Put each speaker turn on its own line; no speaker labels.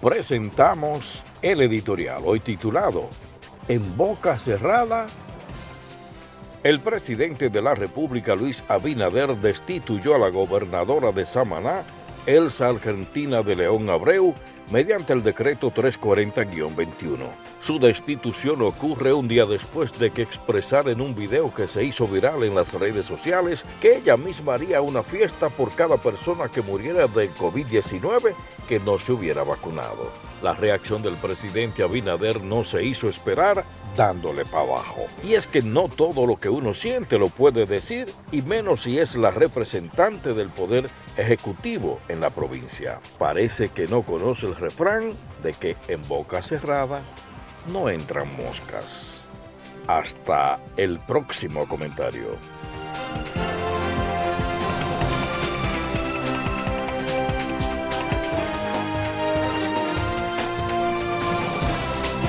presentamos el editorial hoy titulado En boca cerrada. El presidente de la República, Luis Abinader, destituyó a la gobernadora de Samaná, Elsa Argentina de León Abreu, mediante el decreto 340-21. Su destitución ocurre un día después de que expresara en un video que se hizo viral en las redes sociales que ella misma haría una fiesta por cada persona que muriera de COVID-19 que no se hubiera vacunado. La reacción del presidente Abinader no se hizo esperar dándole para abajo. Y es que no todo lo que uno siente lo puede decir, y menos si es la representante del poder ejecutivo en la provincia. Parece que no conoce el refrán de que en boca cerrada no entran moscas. Hasta el próximo comentario.